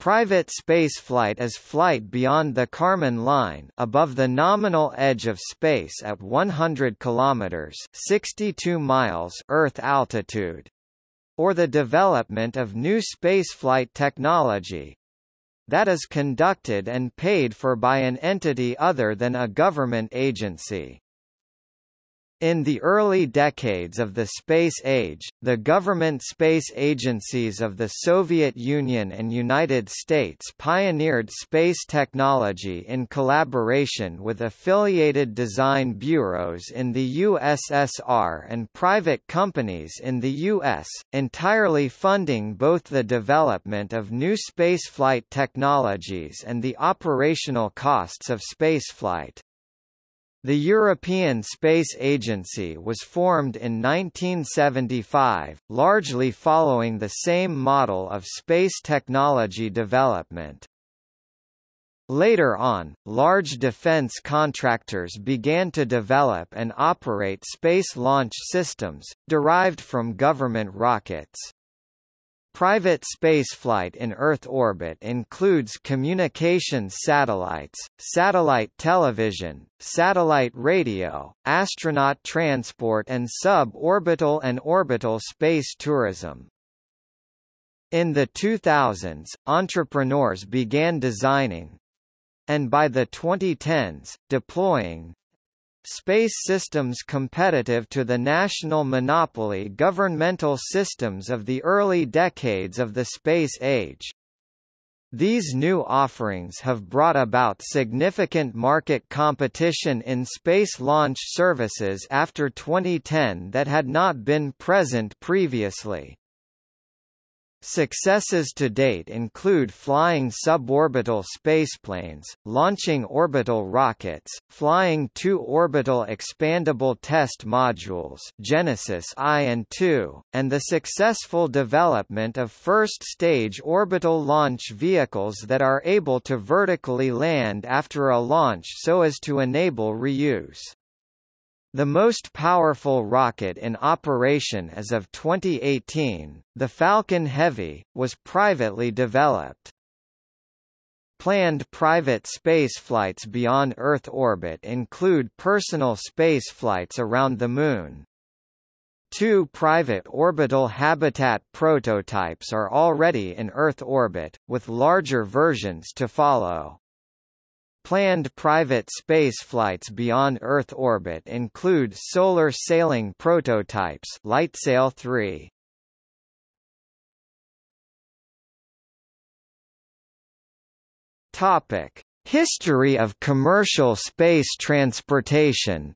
Private spaceflight is flight beyond the Kármán line above the nominal edge of space at 100 kilometers (62 miles) Earth altitude or the development of new spaceflight technology that is conducted and paid for by an entity other than a government agency. In the early decades of the space age, the government space agencies of the Soviet Union and United States pioneered space technology in collaboration with affiliated design bureaus in the USSR and private companies in the US, entirely funding both the development of new spaceflight technologies and the operational costs of spaceflight. The European Space Agency was formed in 1975, largely following the same model of space technology development. Later on, large defense contractors began to develop and operate space launch systems, derived from government rockets. Private spaceflight in Earth orbit includes communications satellites, satellite television, satellite radio, astronaut transport and sub-orbital and orbital space tourism. In the 2000s, entrepreneurs began designing and by the 2010s, deploying Space systems competitive to the national monopoly governmental systems of the early decades of the space age. These new offerings have brought about significant market competition in space launch services after 2010 that had not been present previously. Successes to date include flying suborbital spaceplanes, launching orbital rockets, flying two orbital expandable test modules Genesis I and II, and the successful development of first-stage orbital launch vehicles that are able to vertically land after a launch so as to enable reuse. The most powerful rocket in operation as of 2018, the Falcon Heavy, was privately developed. Planned private spaceflights beyond Earth orbit include personal spaceflights around the Moon. Two private orbital habitat prototypes are already in Earth orbit, with larger versions to follow. Planned private spaceflights beyond Earth orbit include solar sailing prototypes LightSail 3. Topic: History of commercial space transportation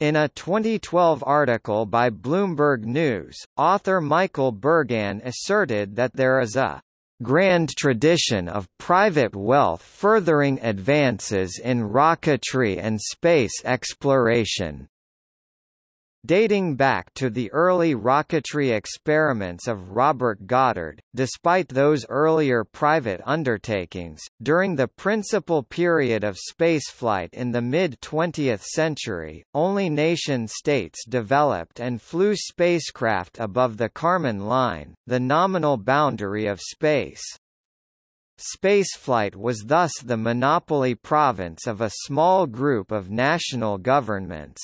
In a 2012 article by Bloomberg News, author Michael Bergan asserted that there is a grand tradition of private wealth furthering advances in rocketry and space exploration. Dating back to the early rocketry experiments of Robert Goddard, despite those earlier private undertakings, during the principal period of spaceflight in the mid-20th century, only nation-states developed and flew spacecraft above the Kármán line, the nominal boundary of space. Spaceflight was thus the monopoly province of a small group of national governments.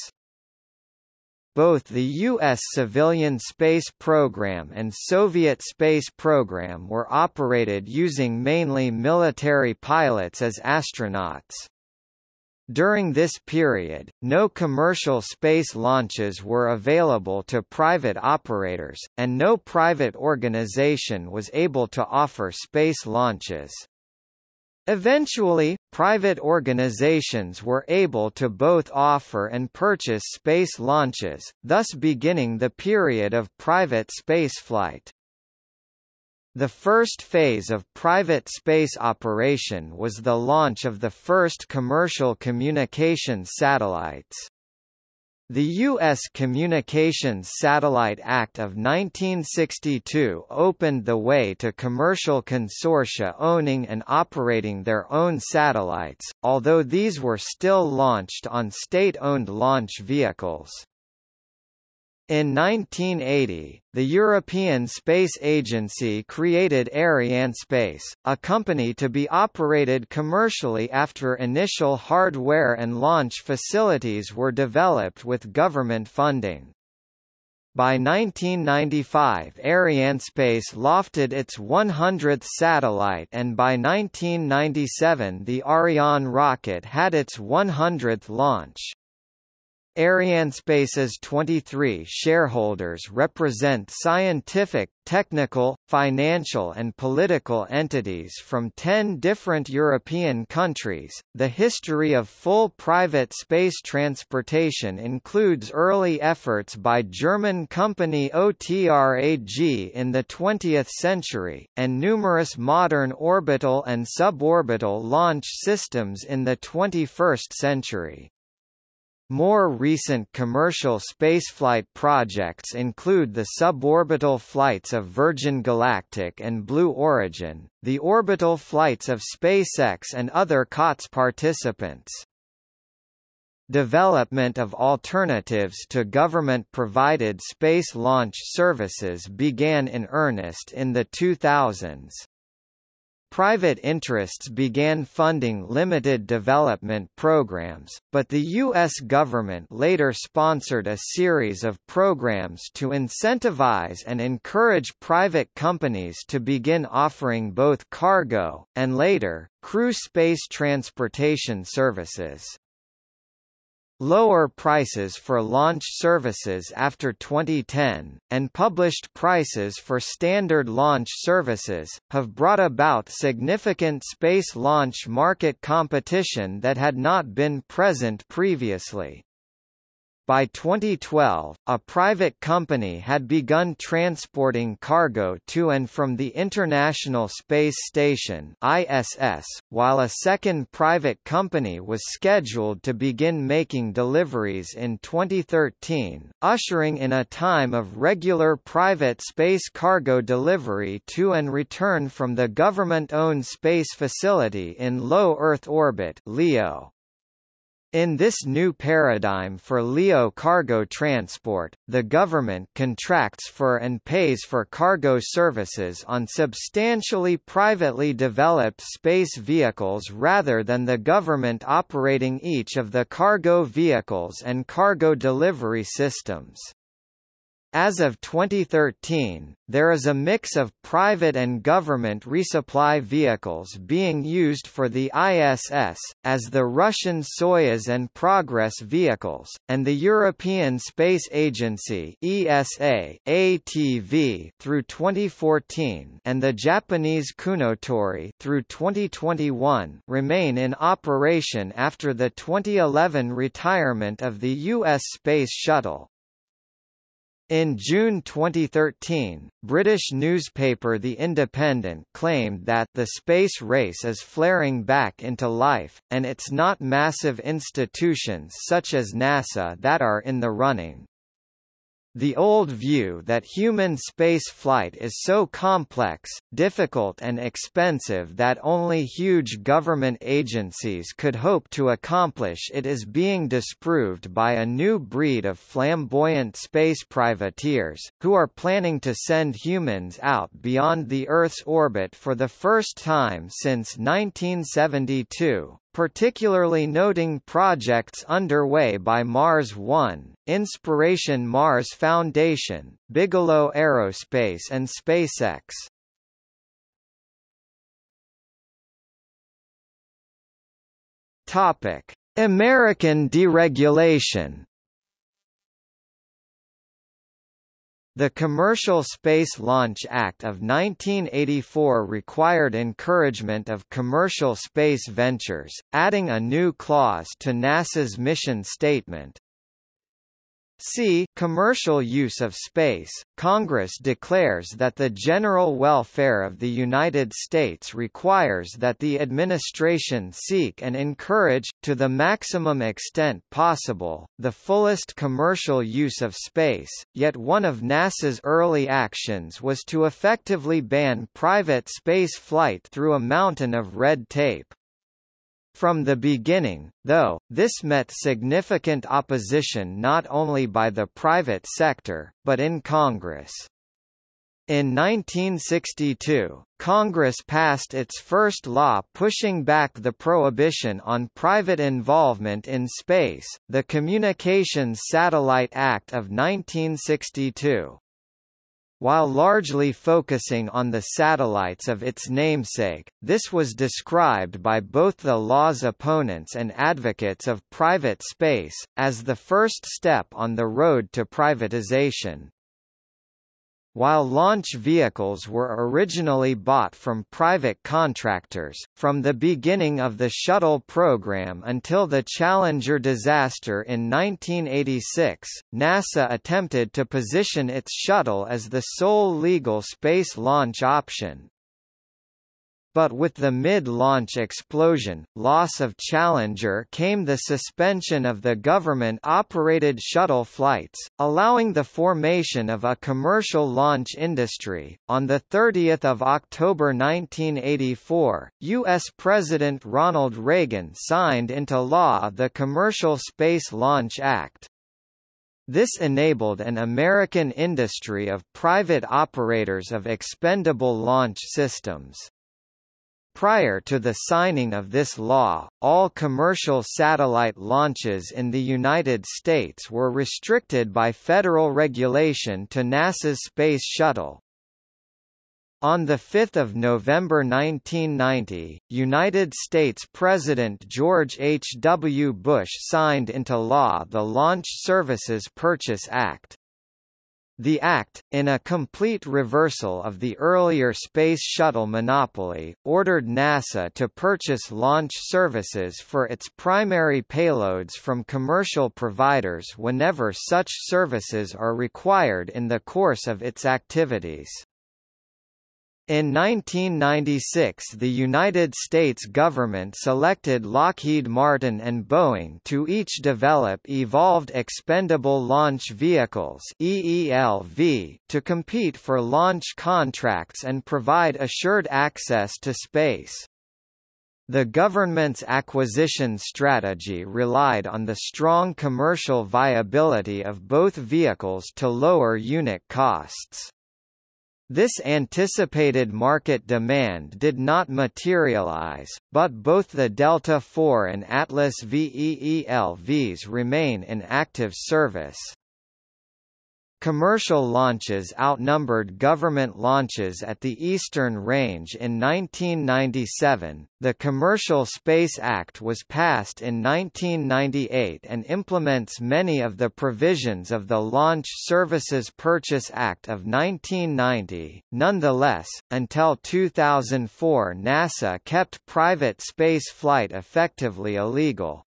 Both the U.S. civilian space program and Soviet space program were operated using mainly military pilots as astronauts. During this period, no commercial space launches were available to private operators, and no private organization was able to offer space launches. Eventually, private organizations were able to both offer and purchase space launches, thus beginning the period of private spaceflight. The first phase of private space operation was the launch of the first commercial communications satellites. The U.S. Communications Satellite Act of 1962 opened the way to commercial consortia owning and operating their own satellites, although these were still launched on state-owned launch vehicles. In 1980, the European Space Agency created Arianespace, a company to be operated commercially after initial hardware and launch facilities were developed with government funding. By 1995 Arianespace lofted its 100th satellite and by 1997 the Ariane rocket had its 100th launch. Arianespace's 23 shareholders represent scientific, technical, financial, and political entities from 10 different European countries. The history of full private space transportation includes early efforts by German company OTRAG in the 20th century, and numerous modern orbital and suborbital launch systems in the 21st century. More recent commercial spaceflight projects include the suborbital flights of Virgin Galactic and Blue Origin, the orbital flights of SpaceX and other COTS participants. Development of alternatives to government-provided space launch services began in earnest in the 2000s. Private interests began funding limited development programs, but the U.S. government later sponsored a series of programs to incentivize and encourage private companies to begin offering both cargo, and later, crew space transportation services. Lower prices for launch services after 2010, and published prices for standard launch services, have brought about significant space launch market competition that had not been present previously. By 2012, a private company had begun transporting cargo to and from the International Space Station ISS, while a second private company was scheduled to begin making deliveries in 2013, ushering in a time of regular private space cargo delivery to and return from the government-owned space facility in low Earth orbit LEO. In this new paradigm for LEO cargo transport, the government contracts for and pays for cargo services on substantially privately developed space vehicles rather than the government operating each of the cargo vehicles and cargo delivery systems. As of 2013, there is a mix of private and government resupply vehicles being used for the ISS, as the Russian Soyuz and Progress vehicles, and the European Space Agency ESA ATV through 2014 and the Japanese Kounotori through 2021 remain in operation after the 2011 retirement of the U.S. Space Shuttle. In June 2013, British newspaper The Independent claimed that the space race is flaring back into life, and it's not massive institutions such as NASA that are in the running. The old view that human space flight is so complex, difficult and expensive that only huge government agencies could hope to accomplish it is being disproved by a new breed of flamboyant space privateers, who are planning to send humans out beyond the Earth's orbit for the first time since 1972 particularly noting projects underway by Mars One, Inspiration Mars Foundation, Bigelow Aerospace and SpaceX. Topic: American deregulation The Commercial Space Launch Act of 1984 required encouragement of commercial space ventures, adding a new clause to NASA's mission statement, C. Commercial use of space. Congress declares that the general welfare of the United States requires that the administration seek and encourage, to the maximum extent possible, the fullest commercial use of space, yet one of NASA's early actions was to effectively ban private space flight through a mountain of red tape. From the beginning, though, this met significant opposition not only by the private sector, but in Congress. In 1962, Congress passed its first law pushing back the prohibition on private involvement in space, the Communications Satellite Act of 1962. While largely focusing on the satellites of its namesake, this was described by both the law's opponents and advocates of private space, as the first step on the road to privatization. While launch vehicles were originally bought from private contractors, from the beginning of the shuttle program until the Challenger disaster in 1986, NASA attempted to position its shuttle as the sole legal space launch option. But with the mid-launch explosion, loss of Challenger came the suspension of the government-operated shuttle flights, allowing the formation of a commercial launch industry. On the 30th of October 1984, U.S. President Ronald Reagan signed into law the Commercial Space Launch Act. This enabled an American industry of private operators of expendable launch systems. Prior to the signing of this law, all commercial satellite launches in the United States were restricted by federal regulation to NASA's Space Shuttle. On 5 November 1990, United States President George H. W. Bush signed into law the Launch Services Purchase Act. The Act, in a complete reversal of the earlier Space Shuttle monopoly, ordered NASA to purchase launch services for its primary payloads from commercial providers whenever such services are required in the course of its activities. In 1996 the United States government selected Lockheed Martin and Boeing to each develop Evolved Expendable Launch Vehicles EELV to compete for launch contracts and provide assured access to space. The government's acquisition strategy relied on the strong commercial viability of both vehicles to lower unit costs. This anticipated market demand did not materialize, but both the Delta IV and Atlas VEELVs remain in active service. Commercial launches outnumbered government launches at the Eastern Range in 1997. The Commercial Space Act was passed in 1998 and implements many of the provisions of the Launch Services Purchase Act of 1990. Nonetheless, until 2004, NASA kept private space flight effectively illegal.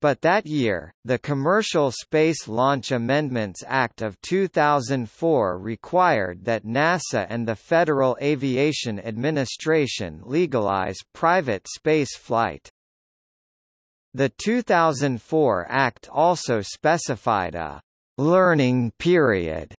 But that year, the Commercial Space Launch Amendments Act of 2004 required that NASA and the Federal Aviation Administration legalize private space flight. The 2004 Act also specified a «learning period»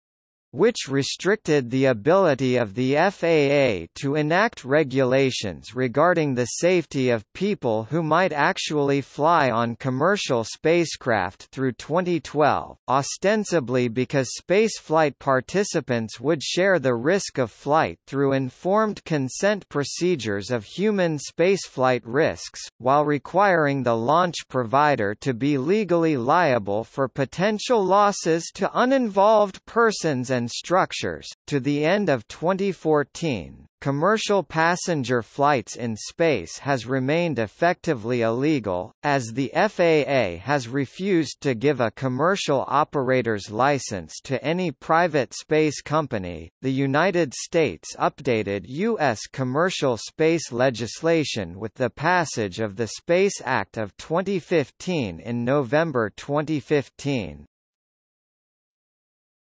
which restricted the ability of the FAA to enact regulations regarding the safety of people who might actually fly on commercial spacecraft through 2012, ostensibly because spaceflight participants would share the risk of flight through informed consent procedures of human spaceflight risks, while requiring the launch provider to be legally liable for potential losses to uninvolved persons and and structures. To the end of 2014, commercial passenger flights in space has remained effectively illegal, as the FAA has refused to give a commercial operator's license to any private space company. The United States updated U.S. commercial space legislation with the passage of the Space Act of 2015 in November 2015.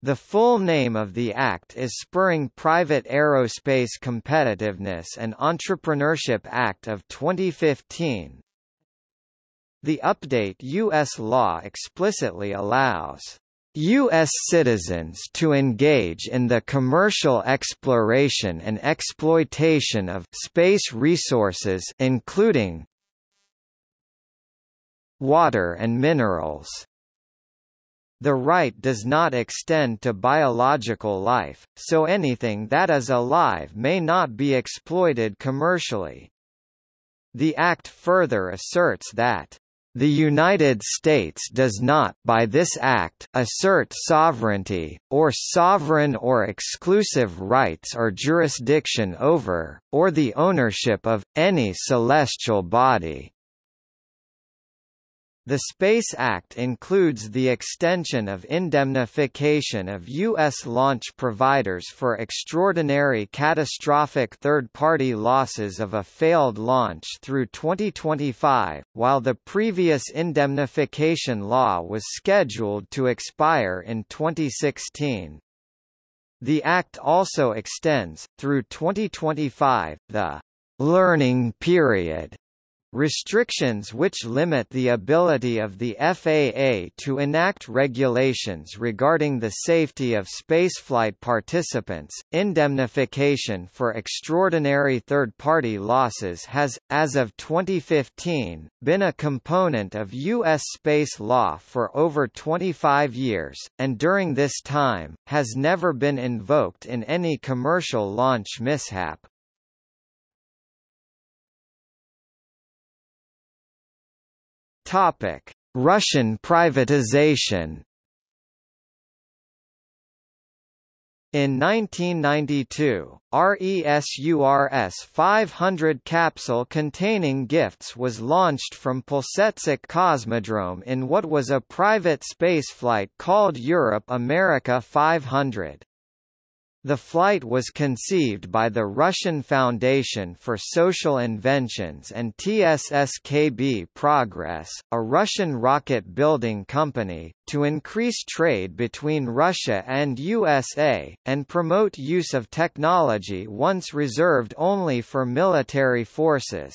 The full name of the Act is Spurring Private Aerospace Competitiveness and Entrepreneurship Act of 2015. The update U.S. law explicitly allows U.S. citizens to engage in the commercial exploration and exploitation of space resources including water and minerals. The right does not extend to biological life, so anything that is alive may not be exploited commercially. The Act further asserts that the United States does not by this act assert sovereignty, or sovereign or exclusive rights or jurisdiction over, or the ownership of, any celestial body. The SPACE Act includes the extension of indemnification of U.S. launch providers for extraordinary catastrophic third-party losses of a failed launch through 2025, while the previous indemnification law was scheduled to expire in 2016. The Act also extends, through 2025, the «learning period» Restrictions which limit the ability of the FAA to enact regulations regarding the safety of spaceflight participants. Indemnification for extraordinary third party losses has, as of 2015, been a component of U.S. space law for over 25 years, and during this time, has never been invoked in any commercial launch mishap. Topic: Russian privatization. In 1992, RESURS 500 capsule containing gifts was launched from Plesetsk Cosmodrome in what was a private spaceflight called Europe America 500. The flight was conceived by the Russian Foundation for Social Inventions and TSSKB Progress, a Russian rocket-building company, to increase trade between Russia and USA, and promote use of technology once reserved only for military forces.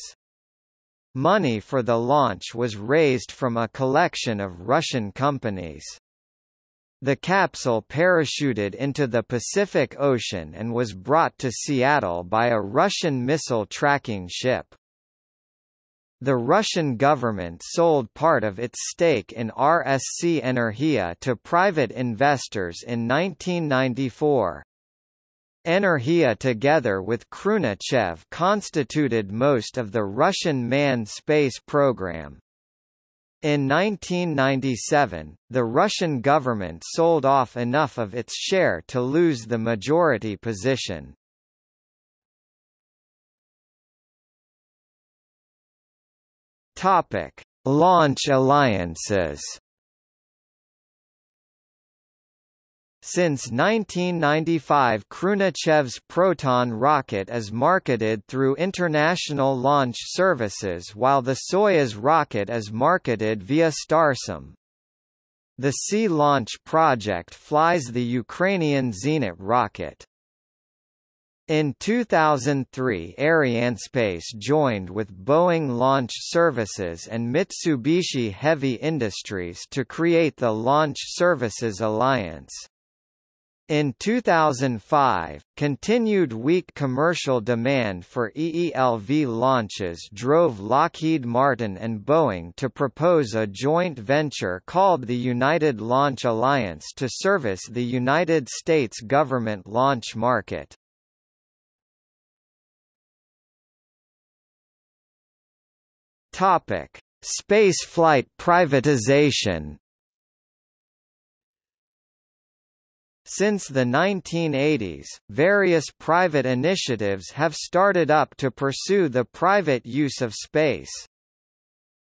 Money for the launch was raised from a collection of Russian companies. The capsule parachuted into the Pacific Ocean and was brought to Seattle by a Russian missile tracking ship. The Russian government sold part of its stake in RSC Energia to private investors in 1994. Energia together with Khrunichev constituted most of the Russian manned space program. In 1997, the Russian government sold off enough of its share to lose the majority position. Topic: Launch alliances. Since 1995 Khrunichev's Proton rocket is marketed through International Launch Services while the Soyuz rocket is marketed via Starsem. The Sea Launch project flies the Ukrainian Zenit rocket. In 2003 Arianespace joined with Boeing Launch Services and Mitsubishi Heavy Industries to create the Launch Services Alliance. In 2005, continued weak commercial demand for EELV launches drove Lockheed Martin and Boeing to propose a joint venture called the United Launch Alliance to service the United States government launch market. Topic: Spaceflight privatization Since the 1980s, various private initiatives have started up to pursue the private use of space.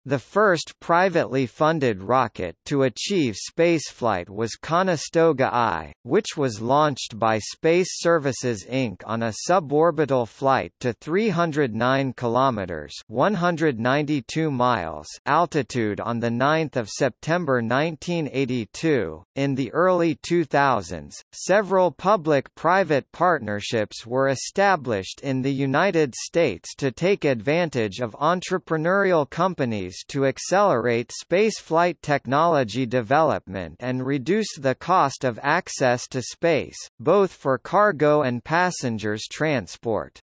The first privately funded rocket to achieve spaceflight was Conestoga I, which was launched by Space Services Inc. on a suborbital flight to 309 kilometers (192 miles) altitude on the 9th of September 1982. In the early 2000s, several public-private partnerships were established in the United States to take advantage of entrepreneurial companies to accelerate spaceflight technology development and reduce the cost of access to space, both for cargo and passengers transport.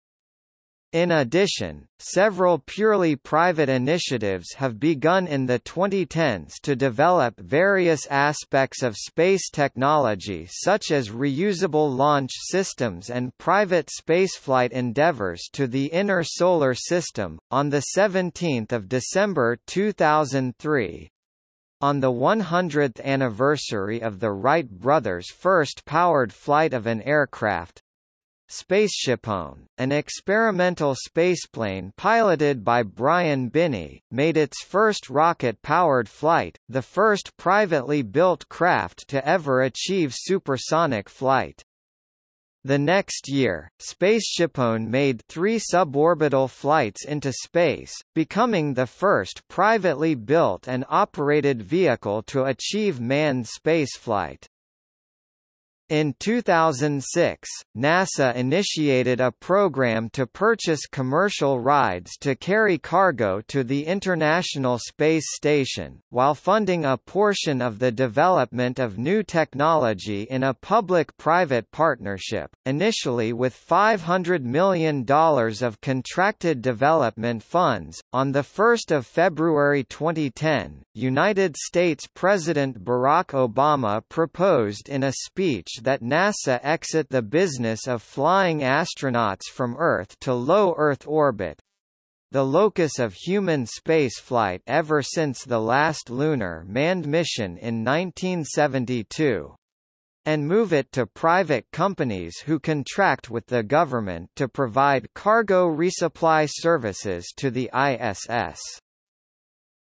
In addition, several purely private initiatives have begun in the 2010s to develop various aspects of space technology such as reusable launch systems and private spaceflight endeavors to the inner solar system. On the 17th of December 2003, on the 100th anniversary of the Wright brothers' first powered flight of an aircraft, SpaceshipOne, an experimental spaceplane piloted by Brian Binnie, made its first rocket-powered flight, the first privately built craft to ever achieve supersonic flight. The next year, SpaceshipOne made three suborbital flights into space, becoming the first privately built and operated vehicle to achieve manned spaceflight. In 2006, NASA initiated a program to purchase commercial rides to carry cargo to the International Space Station, while funding a portion of the development of new technology in a public-private partnership, initially with $500 million of contracted development funds. On 1 February 2010, United States President Barack Obama proposed in a speech that NASA exit the business of flying astronauts from Earth to low Earth orbit, the locus of human spaceflight ever since the last lunar manned mission in 1972 and move it to private companies who contract with the government to provide cargo resupply services to the ISS.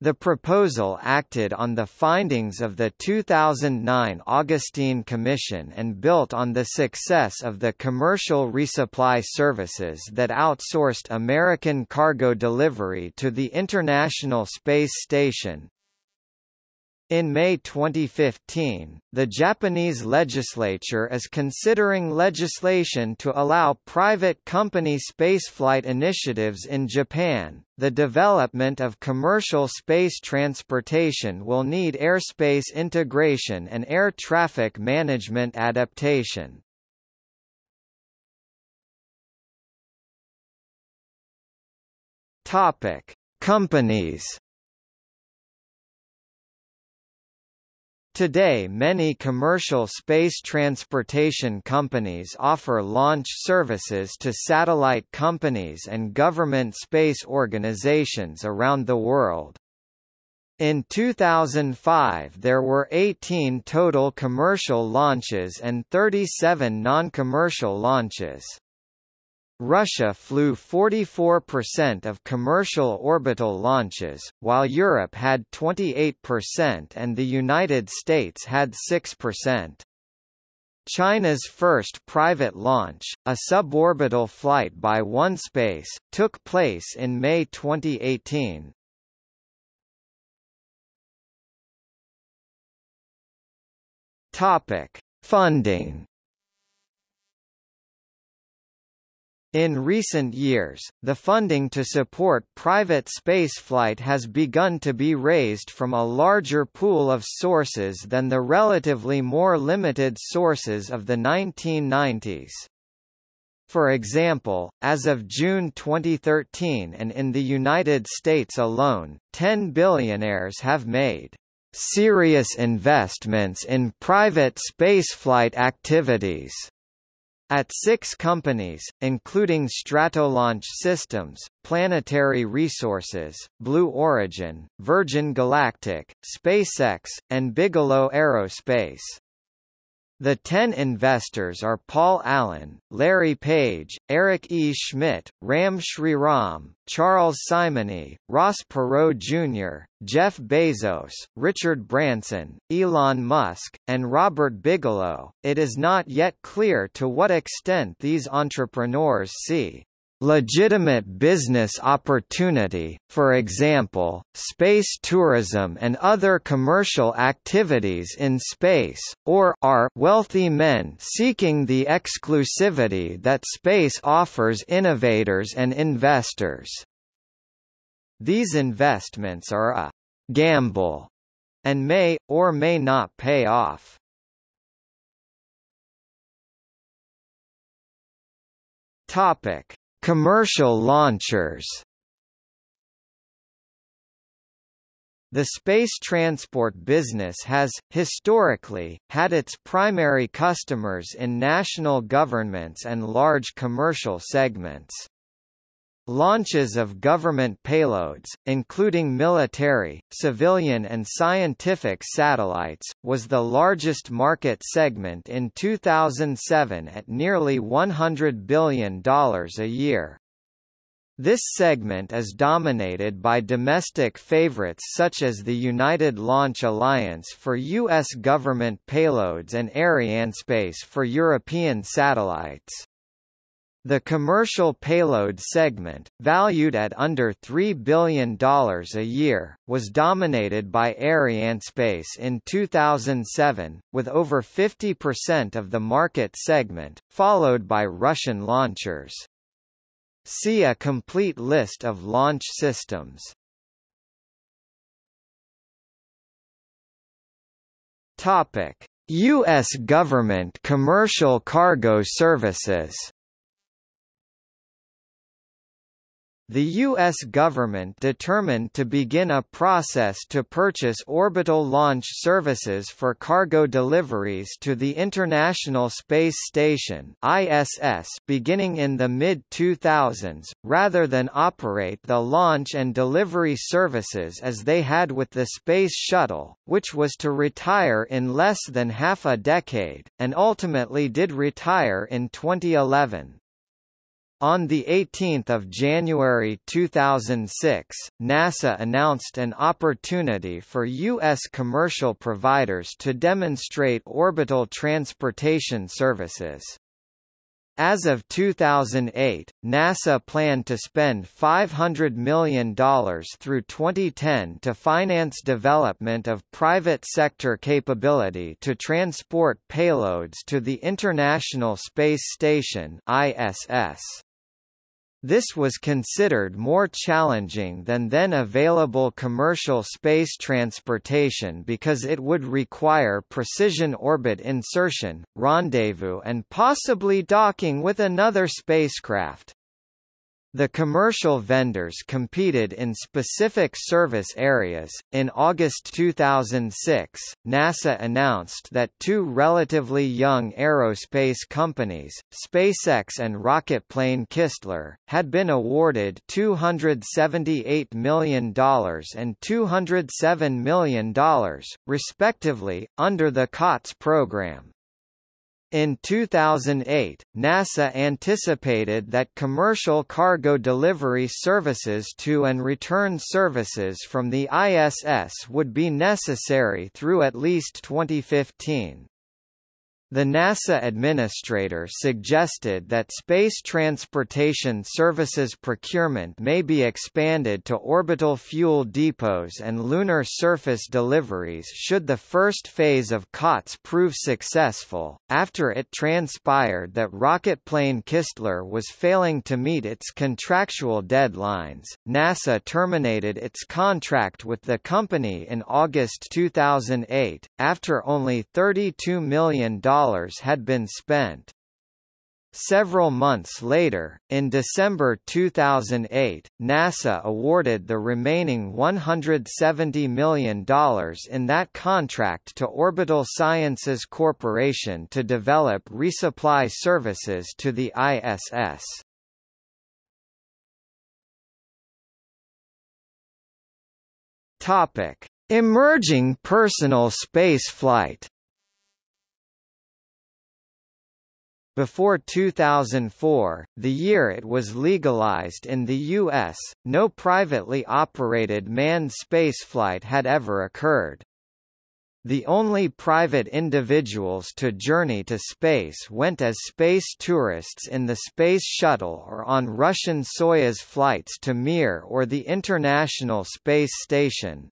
The proposal acted on the findings of the 2009 Augustine Commission and built on the success of the commercial resupply services that outsourced American cargo delivery to the International Space Station, in May 2015, the Japanese legislature is considering legislation to allow private company spaceflight initiatives in Japan. The development of commercial space transportation will need airspace integration and air traffic management adaptation. Topic: Companies Today many commercial space transportation companies offer launch services to satellite companies and government space organizations around the world. In 2005 there were 18 total commercial launches and 37 non-commercial launches. Russia flew 44% of commercial orbital launches, while Europe had 28% and the United States had 6%. China's first private launch, a suborbital flight by OneSpace, took place in May 2018. Topic: Funding In recent years, the funding to support private spaceflight has begun to be raised from a larger pool of sources than the relatively more limited sources of the 1990s. For example, as of June 2013 and in the United States alone, 10 billionaires have made serious investments in private spaceflight activities at six companies, including Stratolaunch Systems, Planetary Resources, Blue Origin, Virgin Galactic, SpaceX, and Bigelow Aerospace. The ten investors are Paul Allen, Larry Page, Eric E. Schmidt, Ram Shriram, Charles Simonyi, Ross Perot Jr., Jeff Bezos, Richard Branson, Elon Musk, and Robert Bigelow. It is not yet clear to what extent these entrepreneurs see legitimate business opportunity, for example, space tourism and other commercial activities in space, or are wealthy men seeking the exclusivity that space offers innovators and investors. These investments are a gamble and may, or may not pay off. Topic Commercial launchers The space transport business has, historically, had its primary customers in national governments and large commercial segments. Launches of government payloads, including military, civilian and scientific satellites, was the largest market segment in 2007 at nearly $100 billion a year. This segment is dominated by domestic favorites such as the United Launch Alliance for U.S. government payloads and Arianespace for European satellites. The commercial payload segment, valued at under $3 billion a year, was dominated by Arianespace in 2007, with over 50% of the market segment, followed by Russian launchers. See a complete list of launch systems. Topic: US government commercial cargo services The U.S. government determined to begin a process to purchase orbital launch services for cargo deliveries to the International Space Station ISS beginning in the mid-2000s, rather than operate the launch and delivery services as they had with the Space Shuttle, which was to retire in less than half a decade, and ultimately did retire in 2011. On 18 January 2006, NASA announced an opportunity for U.S. commercial providers to demonstrate orbital transportation services. As of 2008, NASA planned to spend $500 million through 2010 to finance development of private sector capability to transport payloads to the International Space Station ISS. This was considered more challenging than then available commercial space transportation because it would require precision orbit insertion, rendezvous and possibly docking with another spacecraft. The commercial vendors competed in specific service areas. In August 2006, NASA announced that two relatively young aerospace companies, SpaceX and rocketplane Kistler, had been awarded $278 million and $207 million, respectively, under the COTS program. In 2008, NASA anticipated that commercial cargo delivery services to and return services from the ISS would be necessary through at least 2015. The NASA administrator suggested that space transportation services procurement may be expanded to orbital fuel depots and lunar surface deliveries should the first phase of COTS prove successful. After it transpired that rocketplane Kistler was failing to meet its contractual deadlines, NASA terminated its contract with the company in August 2008, after only $32 million had been spent. Several months later, in December 2008, NASA awarded the remaining $170 million in that contract to Orbital Sciences Corporation to develop resupply services to the ISS. Topic: Emerging personal spaceflight Before 2004, the year it was legalized in the U.S., no privately operated manned spaceflight had ever occurred. The only private individuals to journey to space went as space tourists in the Space Shuttle or on Russian Soyuz flights to Mir or the International Space Station.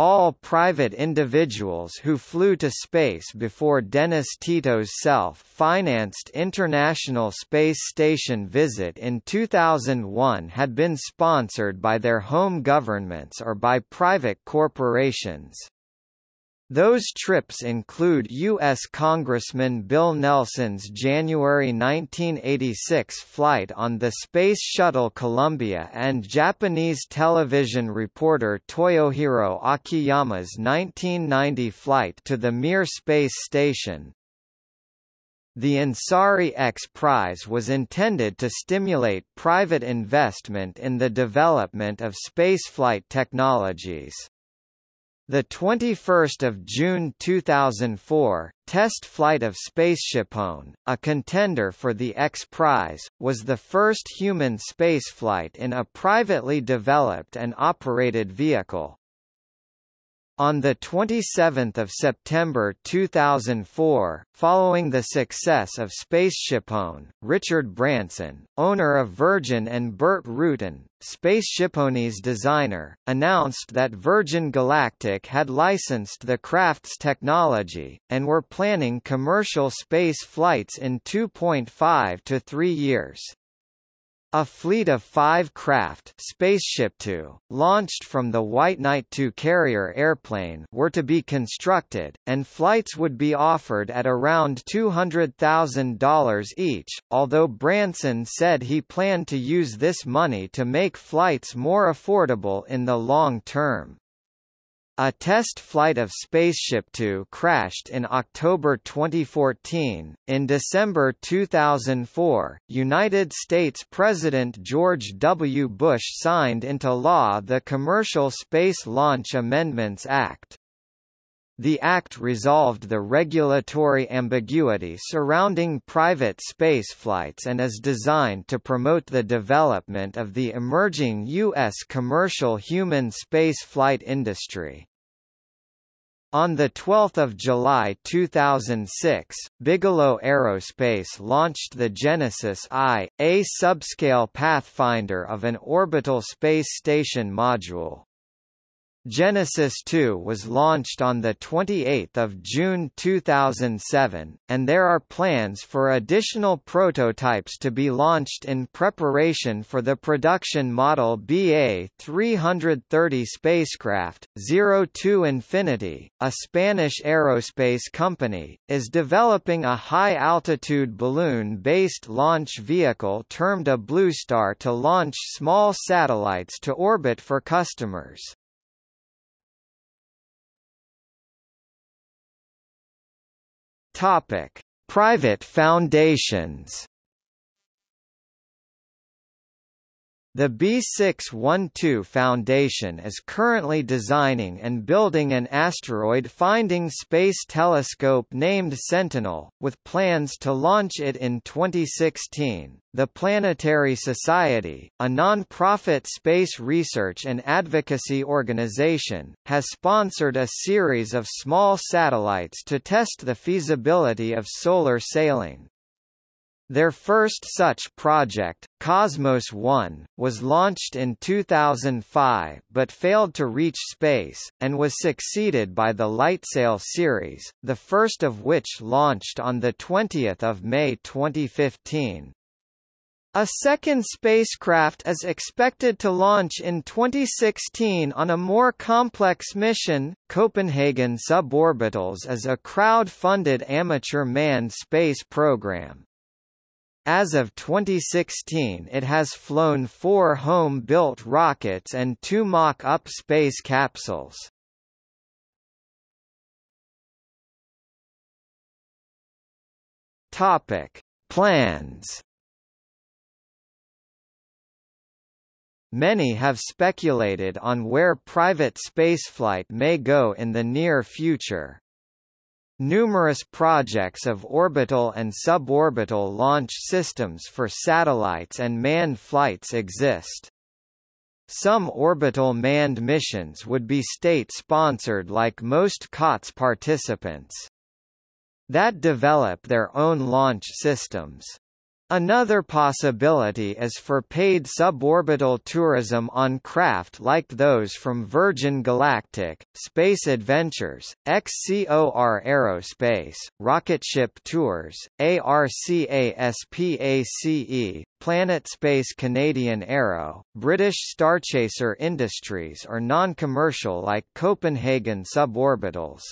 All private individuals who flew to space before Dennis Tito's self-financed International Space Station visit in 2001 had been sponsored by their home governments or by private corporations. Those trips include U.S. Congressman Bill Nelson's January 1986 flight on the Space Shuttle Columbia and Japanese television reporter Toyohiro Akiyama's 1990 flight to the Mir space station. The Ansari X Prize was intended to stimulate private investment in the development of spaceflight technologies. The 21st of June 2004, test flight of SpaceshipOne, a contender for the X Prize, was the first human spaceflight in a privately developed and operated vehicle. On 27 September 2004, following the success of SpaceshipOne, Richard Branson, owner of Virgin and Burt Rutan, SpaceshipOne's designer, announced that Virgin Galactic had licensed the craft's technology, and were planning commercial space flights in 2.5 to 3 years. A fleet of five craft Spaceship Two, launched from the White Knight II carrier airplane were to be constructed, and flights would be offered at around $200,000 each, although Branson said he planned to use this money to make flights more affordable in the long term. A test flight of Spaceship Two crashed in October 2014. In December 2004, United States President George W. Bush signed into law the Commercial Space Launch Amendments Act. The Act resolved the regulatory ambiguity surrounding private spaceflights and is designed to promote the development of the emerging U.S. commercial human spaceflight industry. On 12 July 2006, Bigelow Aerospace launched the Genesis I, a subscale pathfinder of an orbital space station module. Genesis 2 was launched on 28 June 2007, and there are plans for additional prototypes to be launched in preparation for the production model BA-330 spacecraft. 02 Infinity, a Spanish aerospace company, is developing a high-altitude balloon-based launch vehicle termed a Bloostar to launch small satellites to orbit for customers. Topic: Private foundations. The B612 Foundation is currently designing and building an asteroid-finding space telescope named Sentinel, with plans to launch it in 2016. The Planetary Society, a non-profit space research and advocacy organization, has sponsored a series of small satellites to test the feasibility of solar sailing. Their first such project, Cosmos 1, was launched in 2005 but failed to reach space, and was succeeded by the LightSail series, the first of which launched on 20 May 2015. A second spacecraft is expected to launch in 2016 on a more complex mission. Copenhagen Suborbitals is a crowd-funded amateur manned space program. As of 2016 it has flown four home-built rockets and two mock-up space capsules. Plans. Many have speculated on where private spaceflight may go in the near future. Numerous projects of orbital and suborbital launch systems for satellites and manned flights exist. Some orbital manned missions would be state-sponsored like most COTS participants. That develop their own launch systems. Another possibility is for paid suborbital tourism on craft like those from Virgin Galactic, Space Adventures, XCOR Aerospace, Rocketship Tours, ARCASPACE, Planet Space Canadian Arrow, British Starchaser Industries or non-commercial like Copenhagen Suborbitals.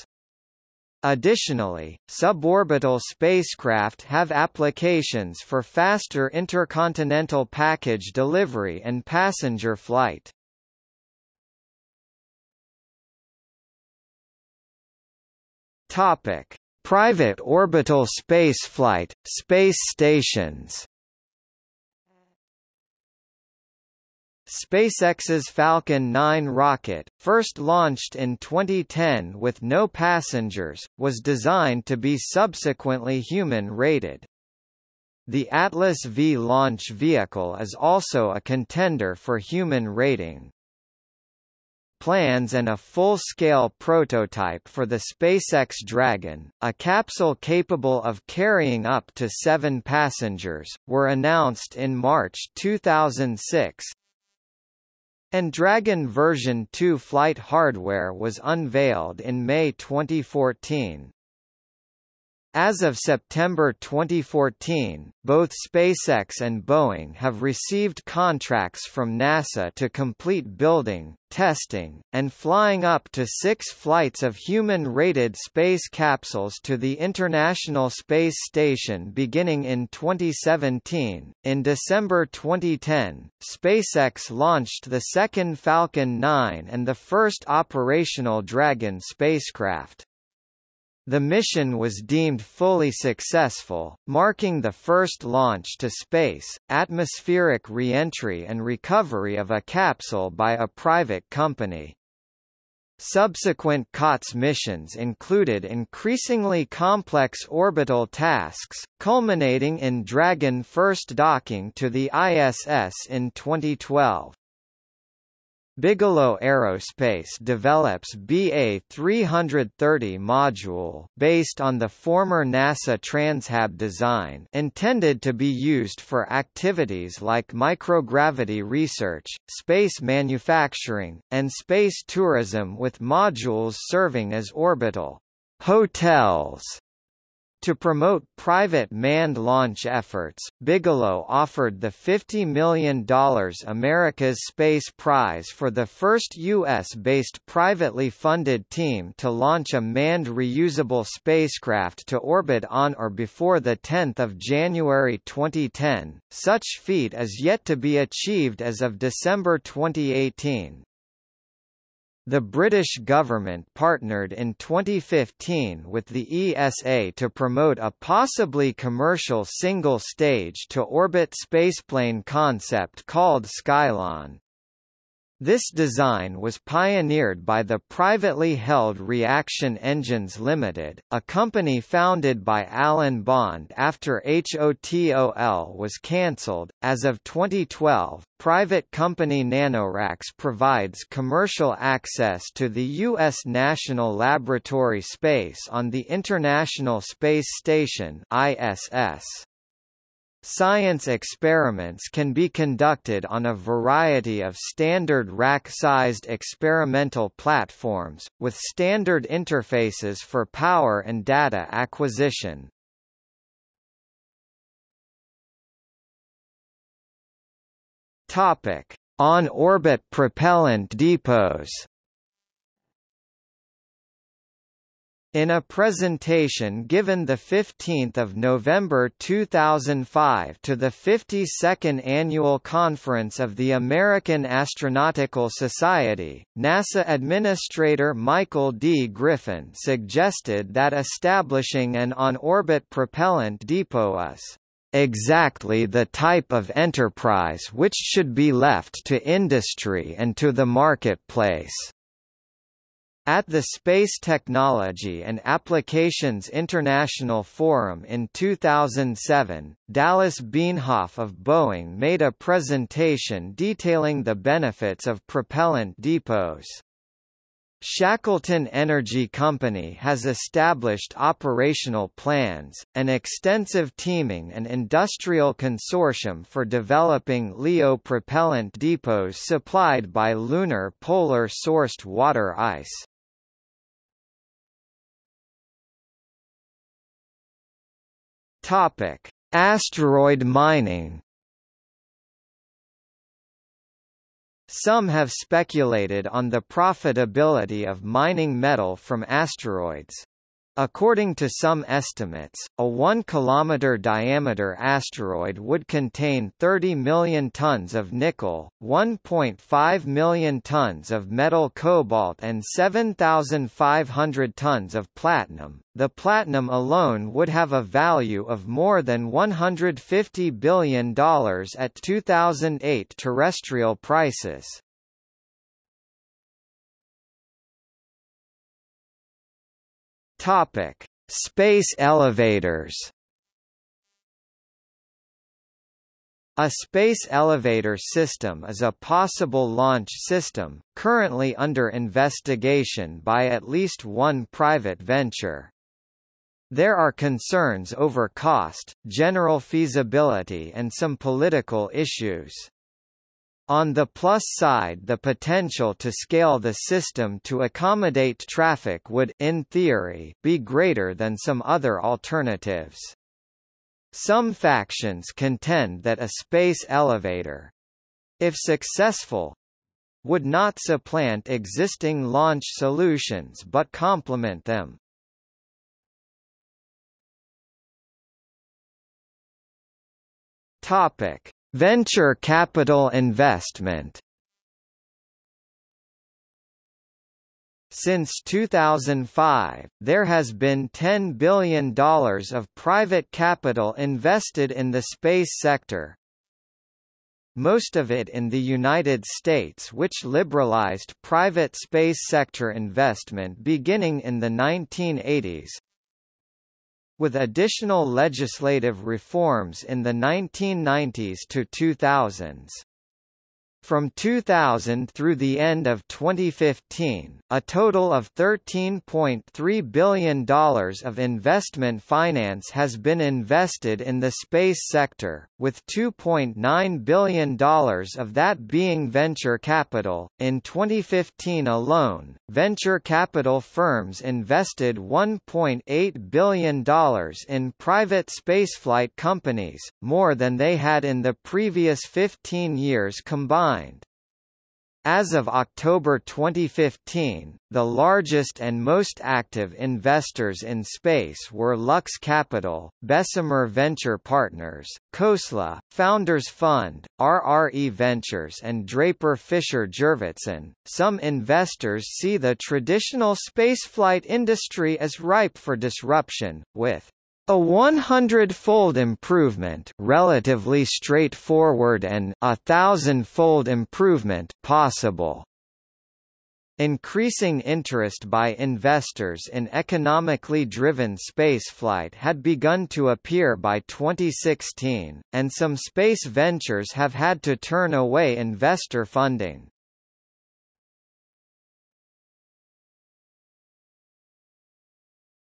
Additionally, suborbital spacecraft have applications for faster intercontinental package delivery and passenger flight. Topic: Private orbital spaceflight, space stations. SpaceX's Falcon 9 rocket, first launched in 2010 with no passengers, was designed to be subsequently human-rated. The Atlas V launch vehicle is also a contender for human rating plans and a full-scale prototype for the SpaceX Dragon, a capsule capable of carrying up to seven passengers, were announced in March 2006, and Dragon version 2 flight hardware was unveiled in May 2014. As of September 2014, both SpaceX and Boeing have received contracts from NASA to complete building, testing, and flying up to six flights of human-rated space capsules to the International Space Station beginning in 2017. In December 2010, SpaceX launched the second Falcon 9 and the first operational Dragon spacecraft. The mission was deemed fully successful, marking the first launch to space, atmospheric re-entry and recovery of a capsule by a private company. Subsequent COTS missions included increasingly complex orbital tasks, culminating in Dragon first docking to the ISS in 2012. Bigelow Aerospace develops BA-330 module based on the former NASA Transhab design intended to be used for activities like microgravity research, space manufacturing, and space tourism with modules serving as orbital hotels to promote private manned launch efforts, Bigelow offered the $50 million America's Space Prize for the first U.S.-based privately funded team to launch a manned reusable spacecraft to orbit on or before 10 January 2010. Such feat is yet to be achieved as of December 2018. The British government partnered in 2015 with the ESA to promote a possibly commercial single-stage to orbit spaceplane concept called Skylon. This design was pioneered by the privately held Reaction Engines Limited, a company founded by Alan Bond after HOTOL was cancelled. As of 2012, private company NanoRacks provides commercial access to the U.S. National Laboratory space on the International Space Station (ISS). Science experiments can be conducted on a variety of standard rack-sized experimental platforms, with standard interfaces for power and data acquisition. On-orbit propellant depots In a presentation given 15 November 2005 to the 52nd Annual Conference of the American Astronautical Society, NASA Administrator Michael D. Griffin suggested that establishing an on-orbit propellant depot is exactly the type of enterprise which should be left to industry and to the marketplace. At the Space Technology and Applications International Forum in 2007, Dallas Bienhoff of Boeing made a presentation detailing the benefits of propellant depots. Shackleton Energy Company has established operational plans, an extensive teaming and industrial consortium for developing LEO propellant depots supplied by lunar polar-sourced water ice. Topic: Asteroid mining. Some have speculated on the profitability of mining metal from asteroids. According to some estimates, a 1 km diameter asteroid would contain 30 million tons of nickel, 1.5 million tons of metal cobalt and 7,500 tons of platinum. The platinum alone would have a value of more than $150 billion at 2008 terrestrial prices. Topic: Space elevators. A space elevator system is a possible launch system, currently under investigation by at least one private venture. There are concerns over cost, general feasibility and some political issues. On the plus side the potential to scale the system to accommodate traffic would in theory, be greater than some other alternatives. Some factions contend that a space elevator—if successful, would not supplant existing launch solutions but complement them. Topic: Venture capital investment. Since 2005, there has been $10 billion of private capital invested in the space sector, most of it in the United States which liberalized private space sector investment beginning in the 1980s, with additional legislative reforms in the 1990s to 2000s. From 2000 through the end of 2015, a total of $13.3 billion of investment finance has been invested in the space sector, with $2.9 billion of that being venture capital. In 2015 alone, venture capital firms invested $1.8 billion in private spaceflight companies, more than they had in the previous 15 years combined as of October 2015, the largest and most active investors in space were Lux Capital, Bessemer Venture Partners, Khosla, Founders Fund, RRE Ventures and Draper Fisher Jurvetson. Some investors see the traditional spaceflight industry as ripe for disruption, with a 100-fold improvement relatively straightforward and a thousand-fold improvement possible. Increasing interest by investors in economically driven spaceflight had begun to appear by 2016, and some space ventures have had to turn away investor funding.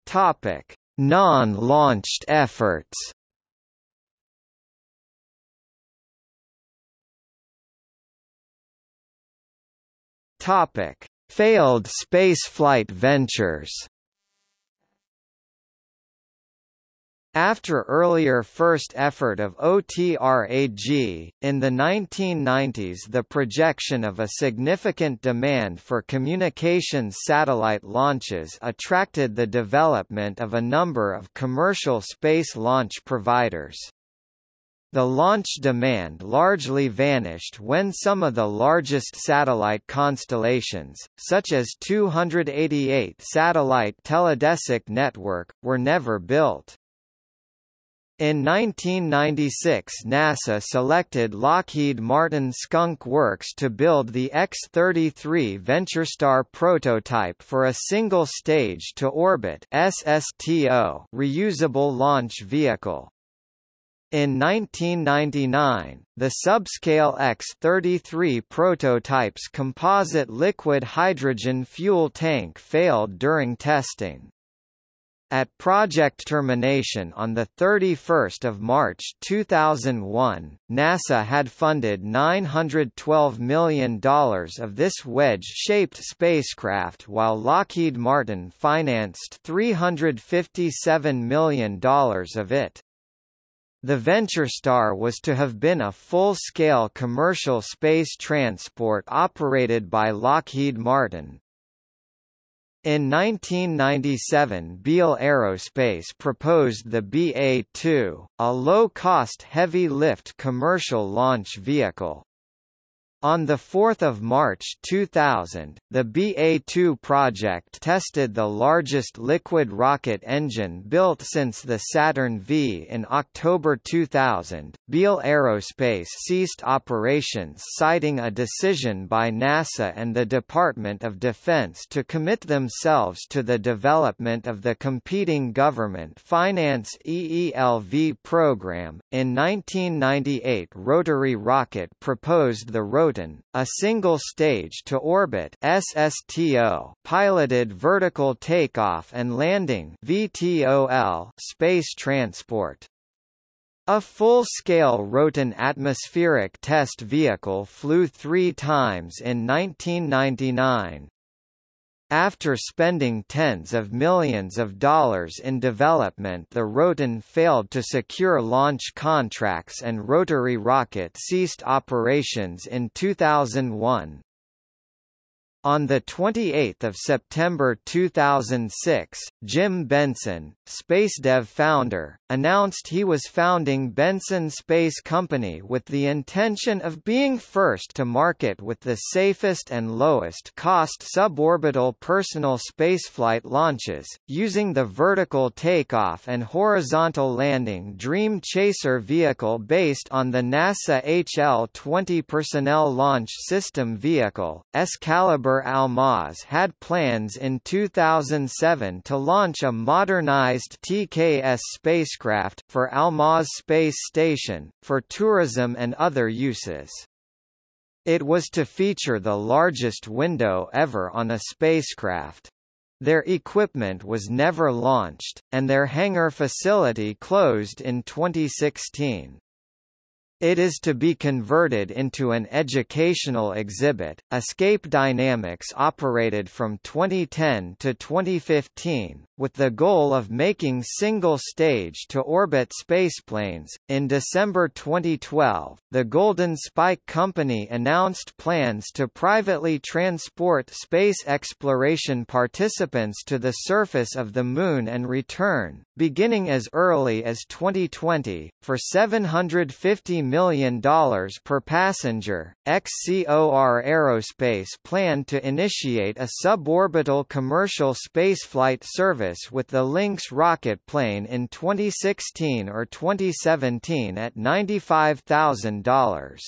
Topic: Non-launched efforts. Topic: Failed spaceflight ventures After earlier first effort of OTRAG, in the 1990s the projection of a significant demand for communications satellite launches attracted the development of a number of commercial space launch providers. The launch demand largely vanished when some of the largest satellite constellations, such as 288 satellite teledesic network, were never built. In 1996 NASA selected Lockheed Martin Skunk Works to build the X-33 VentureStar prototype for a single stage-to-orbit SSTO reusable launch vehicle. In 1999, the subscale X-33 prototype's composite liquid hydrogen fuel tank failed during testing. At project termination on 31 March 2001, NASA had funded $912 million of this wedge-shaped spacecraft while Lockheed Martin financed $357 million of it. The VentureStar was to have been a full-scale commercial space transport operated by Lockheed Martin, In 1997 Beale Aerospace proposed the BA-2, a low-cost heavy-lift commercial launch vehicle. On 4 March 2000, the BA-2 project tested the largest liquid rocket engine built since the Saturn V. In October 2000, Beale Aerospace ceased operations citing a decision by NASA and the Department of Defense to commit themselves to the development of the competing government finance EELV program. In 1998 Rotary Rocket proposed the Roton, a single-stage to orbit SSTO piloted vertical takeoff and landing VTOL space transport. A full-scale Roton atmospheric test vehicle flew three times in 1999. After spending tens of millions of dollars in development the Roton failed to secure launch contracts and Rotary Rocket ceased operations in 2001. On 28 September 2006, Jim Benson, SpaceDev founder, announced he was founding Benson Space Company with the intention of being first to market with the safest and lowest cost suborbital personal spaceflight launches, using the vertical takeoff and horizontal landing Dream Chaser vehicle based on the NASA HL-20 Personnel Launch System vehicle, Excalibur Almaz had plans in 2007 to launch a modernized TKS spacecraft, for Almaz Space Station, for tourism and other uses. It was to feature the largest window ever on a spacecraft. Their equipment was never launched, and their hangar facility closed in 2016. It is to be converted into an educational exhibit. Escape Dynamics operated from 2010 to 2015, with the goal of making single-stage to orbit spaceplanes. In December 2012, the Golden Spike Company announced plans to privately transport space exploration participants to the surface of the Moon and return, beginning as early as 2020, for $750 million per passenger. XCOR Aerospace planned to initiate a suborbital commercial spaceflight service with the Lynx rocket plane in 2016 or 2017 at $95,000.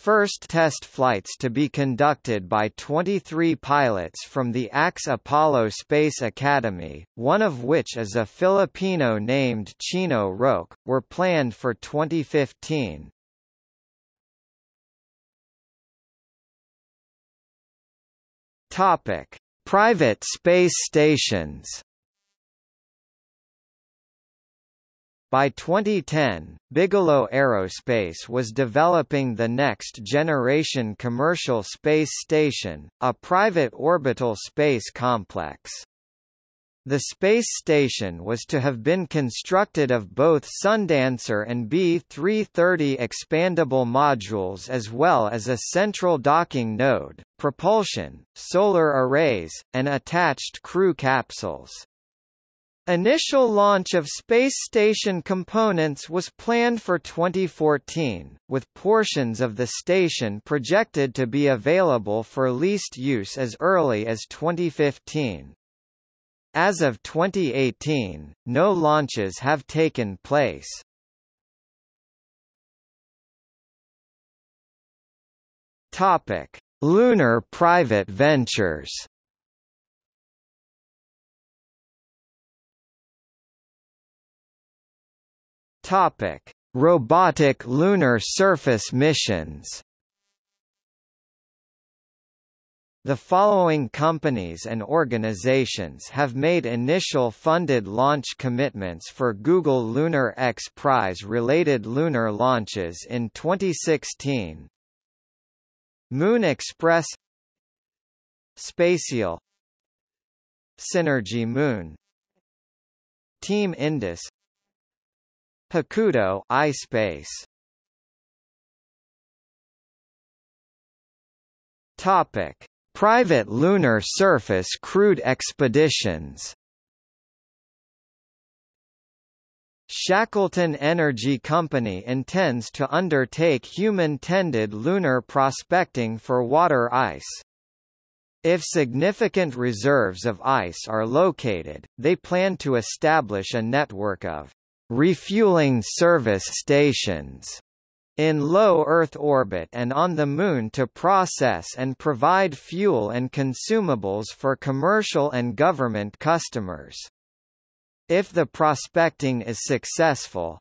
First test flights to be conducted by 23 pilots from the AXE Apollo Space Academy, one of which is a Filipino named Chino Roque, were planned for 2015. Topic: Private space stations. By 2010, Bigelow Aerospace was developing the next generation commercial space station, a private orbital space complex. The space station was to have been constructed of both Sundancer and B-330 expandable modules as well as a central docking node, propulsion, solar arrays, and attached crew capsules. Initial launch of space station components was planned for 2014, with portions of the station projected to be available for leased use as early as 2015. As of 2018, no launches have taken place. Topic: Lunar private ventures. Topic: Robotic lunar surface missions. The following companies and organizations have made initial funded launch commitments for Google Lunar X Prize-related lunar launches in 2016. Moon Express Spatial Synergy Moon Team Indus Hakuto iSpace. Topic. Private lunar surface crewed expeditions. Shackleton Energy Company intends to undertake human-tended lunar prospecting for water ice. If significant reserves of ice are located, they plan to establish a network of refueling service stations in low Earth orbit and on the Moon to process and provide fuel and consumables for commercial and government customers. If the prospecting is successful,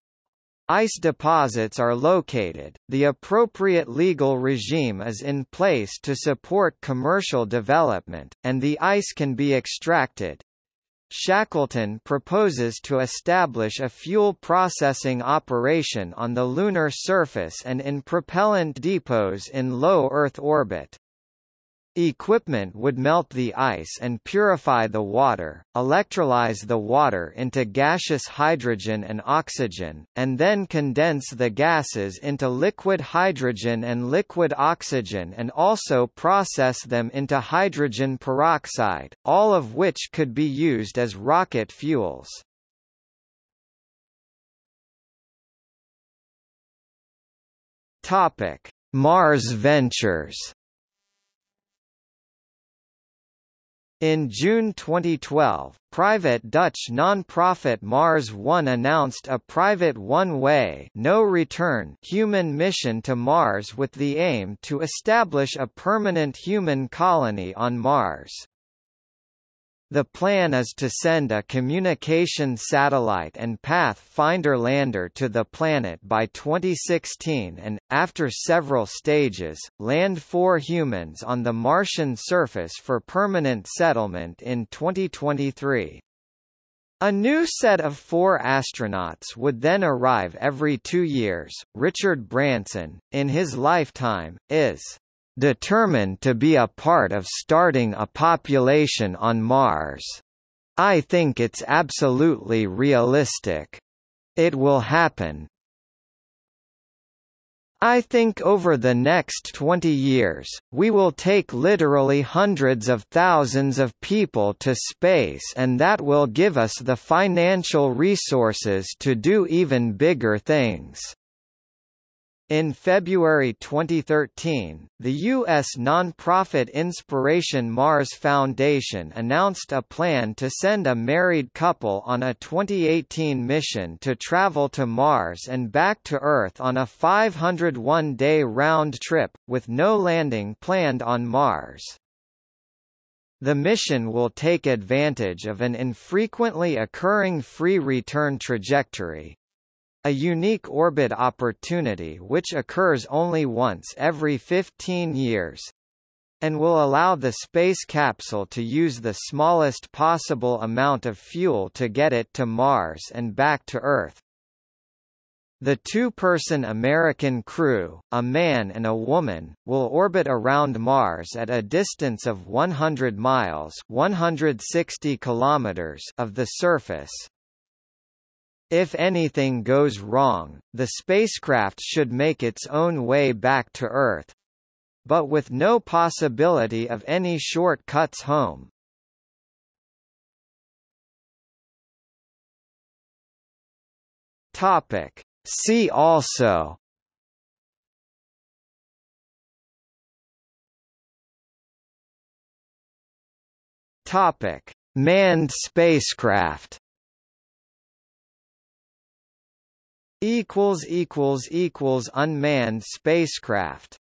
ice deposits are located, the appropriate legal regime is in place to support commercial development, and the ice can be extracted. Shackleton proposes to establish a fuel processing operation on the lunar surface and in propellant depots in low Earth orbit. Equipment would melt the ice and purify the water, electrolyze the water into gaseous hydrogen and oxygen, and then condense the gases into liquid hydrogen and liquid oxygen and also process them into hydrogen peroxide, all of which could be used as rocket fuels. Mars Ventures In June 2012, private Dutch non-profit Mars One announced a private one-way no-return human mission to Mars with the aim to establish a permanent human colony on Mars. The plan is to send a communication satellite and Pathfinder lander to the planet by 2016 and, after several stages, land four humans on the Martian surface for permanent settlement in 2023. A new set of four astronauts would then arrive every two years. Richard Branson, in his lifetime, is determined to be a part of starting a population on Mars. I think it's absolutely realistic. It will happen. I think over the next 20 years, we will take literally hundreds of thousands of people to space and that will give us the financial resources to do even bigger things. In February 2013, the U.S. nonprofit Inspiration Mars Foundation announced a plan to send a married couple on a 2018 mission to travel to Mars and back to Earth on a 501-day round trip, with no landing planned on Mars. The mission will take advantage of an infrequently occurring free return trajectory, a unique orbit opportunity which occurs only once every 15 years and will allow the space capsule to use the smallest possible amount of fuel to get it to Mars and back to Earth. The two-person American crew, a man and a woman, will orbit around Mars at a distance of 100 miles 160 kilometers of the surface. If anything goes wrong, the spacecraft should make its own way back to Earth. But with no possibility of any shortcuts home. Topic. See also Topic: Manned spacecraft. Equals equals equals unmanned spacecraft